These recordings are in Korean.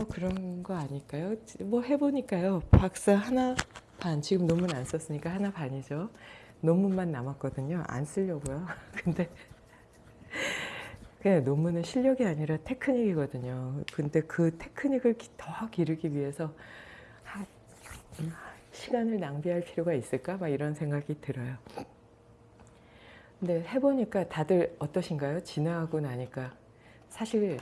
어, 그런 거 아닐까요? 뭐 해보니까요. 박사 하나 반, 지금 논문 안 썼으니까 하나 반이죠. 논문만 남았거든요. 안 쓰려고요. 근데 그냥 논문은 실력이 아니라 테크닉이거든요. 근데 그 테크닉을 기- 더 기르기 위해서 하- 음, 시간을 낭비할 필요가 있을까? 막 이런 생각이 들어요. 근데 해보니까 다들 어떠신가요? 지나고 나니까 사실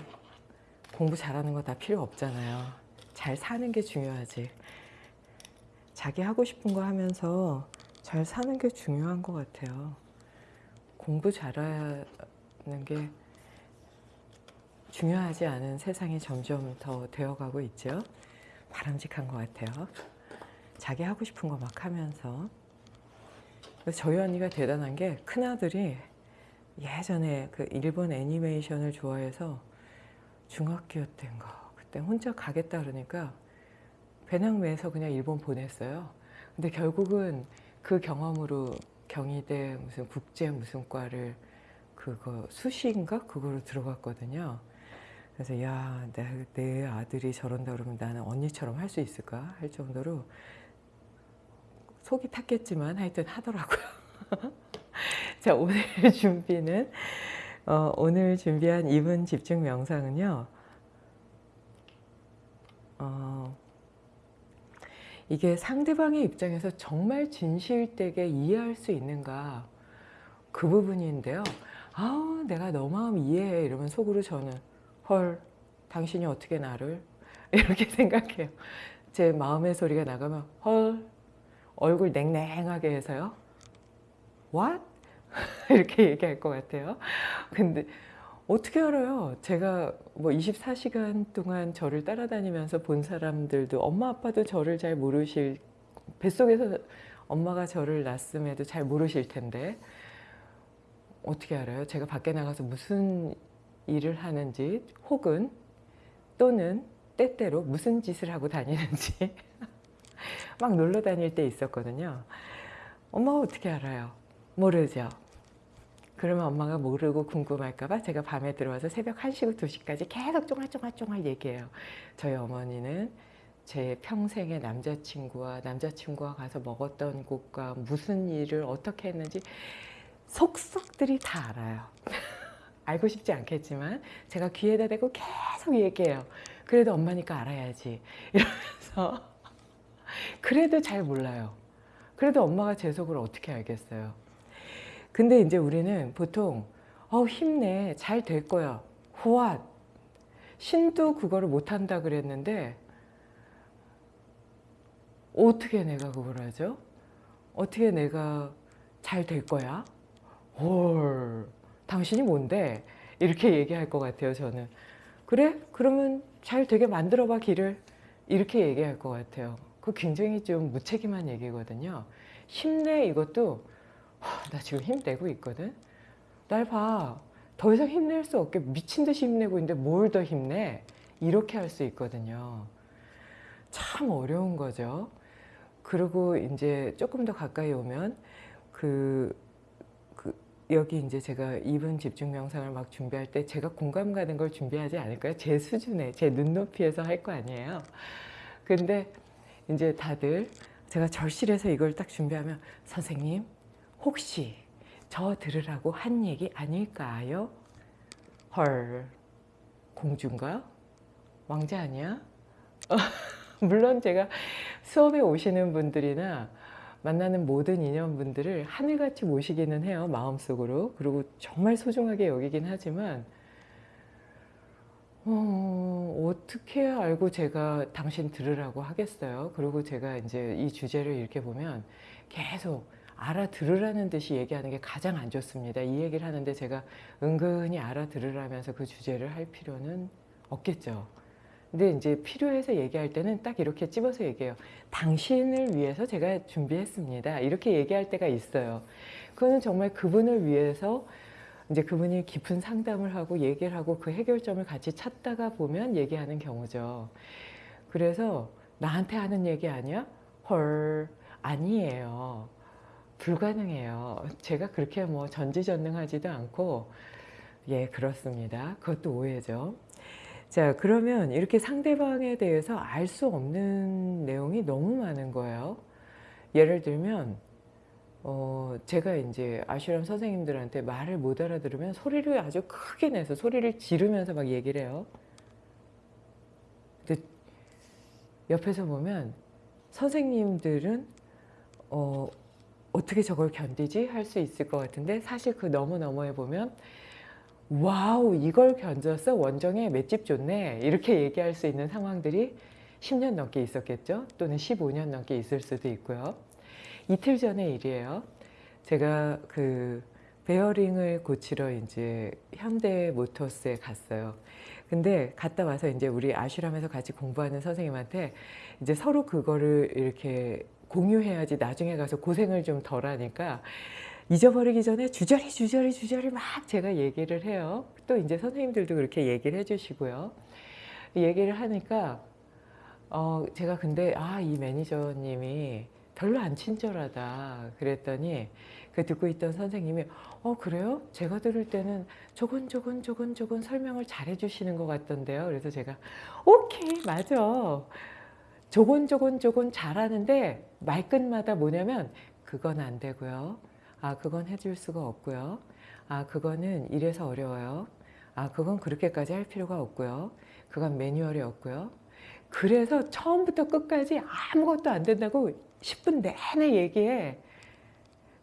공부 잘하는 거 다 필요 없잖아요. 잘 사는 게 중요하지. 자기 하고 싶은 거 하면서 잘 사는 게 중요한 것 같아요. 공부 잘하는 게 중요하지 않은 세상이 점점 더 되어가고 있죠. 바람직한 것 같아요. 자기 하고 싶은 거 막 하면서. 저희 언니가 대단한 게 큰아들이 예전에 그 일본 애니메이션을 좋아해서 중학교 때인가 그때 혼자 가겠다 그러니까 배낭매에서 그냥 일본 보냈어요. 근데 결국은 그 경험으로 경희대 무슨 국제 무슨 과를 그거 수시인가 그거로 들어갔거든요. 그래서 야, 내, 내 아들이 저런다 그러면 나는 언니처럼 할 수 있을까 할 정도로 속이 탔겠지만 하여튼 하더라고요. 자, 오늘 준비는 어, 오늘 준비한 2분 집중 명상은요. 어, 이게 상대방의 입장에서 정말 진실되게 이해할 수 있는가 그 부분인데요. 아우 내가 너 마음 이해해 이러면 속으로 저는 헐 당신이 어떻게 나를 이렇게 생각해요. 제 마음의 소리가 나가면 헐 얼굴 냉랭하게 해서요. What? 이렇게 얘기할 것 같아요. 근데 어떻게 알아요? 제가 뭐 24시간 동안 저를 따라다니면서 본 사람들도 엄마 아빠도 저를 잘 모르실 뱃속에서 엄마가 저를 낳았음에도 잘 모르실 텐데 어떻게 알아요? 제가 밖에 나가서 무슨 일을 하는지 혹은 또는 때때로 무슨 짓을 하고 다니는지 막 놀러 다닐 때 있었거든요. 엄마가 어떻게 알아요? 모르죠. 그러면 엄마가 모르고 궁금할까봐 제가 밤에 들어와서 새벽 1시고 2시까지 계속 쫑알쫑알쫑알 얘기해요. 저희 어머니는 제 평생의 남자친구와 남자친구와 가서 먹었던 곳과 무슨 일을 어떻게 했는지 속속들이 다 알아요. 알고 싶지 않겠지만 제가 귀에다 대고 계속 얘기해요. 그래도 엄마니까 알아야지. 이러면서 그래도 잘 몰라요. 그래도 엄마가 제 속을 어떻게 알겠어요. 근데 이제 우리는 보통 어 힘내. 잘 될 거야. 호앗 신도 그거를 못한다 그랬는데 어떻게 내가 그걸 하죠? 어떻게 내가 잘 될 거야? 헐. 당신이 뭔데? 이렇게 얘기할 것 같아요 저는 그래? 그러면 잘 되게 만들어 봐 길을. 이렇게 얘기할 것 같아요. 그 굉장히 좀 무책임한 얘기거든요 힘내. 이것도 하, 나 지금 힘내고 있거든. 날 봐. 더 이상 힘낼 수 없게 미친 듯이 힘내고 있는데 뭘 더 힘내? 이렇게 할 수 있거든요. 참 어려운 거죠. 그리고 이제 조금 더 가까이 오면 그, 그 여기 이제 제가 2분 집중 명상을 막 준비할 때 제가 공감 가는 걸 준비하지 않을까요? 제 수준에 제 눈높이에서 할 거 아니에요. 근데 이제 다들 제가 절실해서 이걸 딱 준비하면 선생님 혹시 저 들으라고 한 얘기 아닐까요? 헐 공주인가? 왕자 아니야? 물론 제가 수업에 오시는 분들이나 만나는 모든 인연분들을 하늘같이 모시기는 해요 마음속으로 그리고 정말 소중하게 여기긴 하지만 어, 어떻게 알고 제가 당신 들으라고 하겠어요 그리고 제가 이제 이 주제를 이렇게 보면 계속 알아들으라는 듯이 얘기하는 게 가장 안 좋습니다 이 얘기를 하는데 제가 은근히 알아들으라면서 그 주제를 할 필요는 없겠죠 근데 이제 필요해서 얘기할 때는 딱 이렇게 찝어서 얘기해요. 당신을 위해서 제가 준비했습니다. 이렇게 얘기할 때가 있어요. 그거는 정말 그분을 위해서 이제 그분이 깊은 상담을 하고 얘기를 하고 그 해결점을 같이 찾다가 보면 얘기하는 경우죠. 그래서 나한테 하는 얘기 아니야? 헐, 아니에요. 불가능해요. 제가 그렇게 뭐 전지전능하지도 않고 예, 그렇습니다. 그것도 오해죠. 자 그러면 이렇게 상대방에 대해서 알 수 없는 내용이 너무 많은 거예요. 예를 들면 어 제가 인제 아슈람 선생님들한테 말을 못 알아들으면 소리를 아주 크게 내서 소리를 지르면서 막 얘기를 해요. 근데 옆에서 보면 선생님들은 어' 어떻게 저걸 견디지?' 할 수 있을 것 같은데 사실 그 너무 너머에 보면 "wow 이걸 견뎠어? 원정에 맷집 좋네." 이렇게 얘기할 수 있는 상황들이 10년 넘게 있었겠죠. 또는 15년 넘게 있을 수도 있고요. 이틀 전의 일이에요. 제가 그 베어링을 고치러 인제 현대 모터스에 갔어요. 근데 갔다 와서 인제 우리 아슈람에서 같이 공부하는 선생님한테 이제 서로 그거를 이렇게 공유해야지 나중에 가서 고생을 좀 덜 하니까 잊어버리기 전에 주저리 주저리 주저리 막 제가 얘기를 해요. 또 인제 선생님들도 그렇게 얘기를 해 주시고요. 얘기를 하니까 어 제가 근데 '아 이 매니저님이 별로 안 친절하다.' 그랬더니 그 듣고 있던 선생님이 "어 그래요? 제가 들을 때는 조곤조곤조곤조곤 설명을 잘 해 주시는 것 같던데요." 그래서 제가 "오케이. 맞아. 조곤조곤조곤 잘하는데 말끝마다 뭐냐면 "그건 안 되고요. 아 그건 해줄 수가 없고요. 아 그거는 이래서 어려워요. 아 그건 그렇게까지 할 필요가 없고요. 그건 매뉴얼이 없고요." 그래서 처음부터 끝까지 아무것도 안 된다고 10분 내내 얘기해.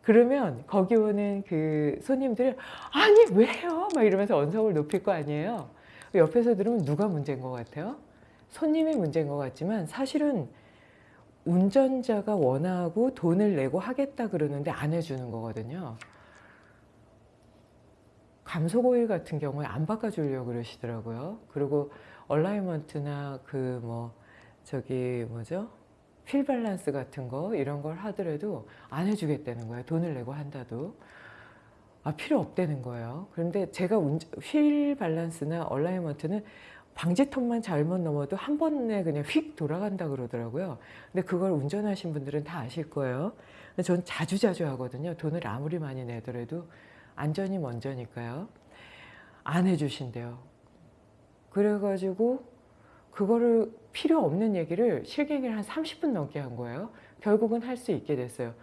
그러면 거기 오는 그 손님들은 "아니 왜요?" 막 이러면서 언성을 높일 거 아니에요. 옆에서 들으면 누가 문제인 것 같아요? 손님이 문제인 것 같지만 사실은 운전자가 원하고 돈을 내고 하겠다 그러는데 안 해 주는 거거든요. 감속 오일 같은 경우에 안 바꿔 주려고 그러시더라고요. 그리고 alignment나 그 뭐 저기 뭐죠? 휠 밸런스 같은 거 이런 걸 하더라도 안 해 주겠다는 거예요. 돈을 내고 한대도. 아 필요 없다는 거예요. 그런데 제가 휠 밸런스나 alignment는 방지턱만 잘못 넘어도 한 번에 그냥 휙 돌아간다 그러더라고요. 근데 그걸 운전하신 분들은 다 아실 거예요. 근데 전 자주자주 하거든요. 돈을 아무리 많이 내더라도 안전이 먼저니까요. 안 해 주신대요. 그래 가지고 그거를 필요 없는 얘기를 실갱이를 한 30분 넘게 한 거예요. 결국은 할 수 있게 됐어요.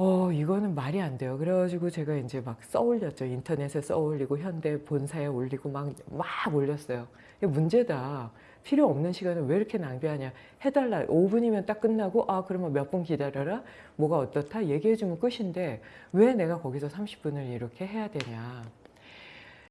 어 이거는 말이 안 돼요. 그래 가지고 제가 인제 막 써 올렸죠. 인터넷에 써 올리고 현대 본사에 올리고 막 막 올렸어요. "문제다. 필요 없는 시간을 왜 이렇게 낭비하냐. 해 달라. 5 분이면 딱 끝나고 아 그러면 몇 분 기다려라. 뭐가 어떻다." 얘기해 주면 끝인데 왜 내가 거기서 30 분을 이렇게 해야 되냐.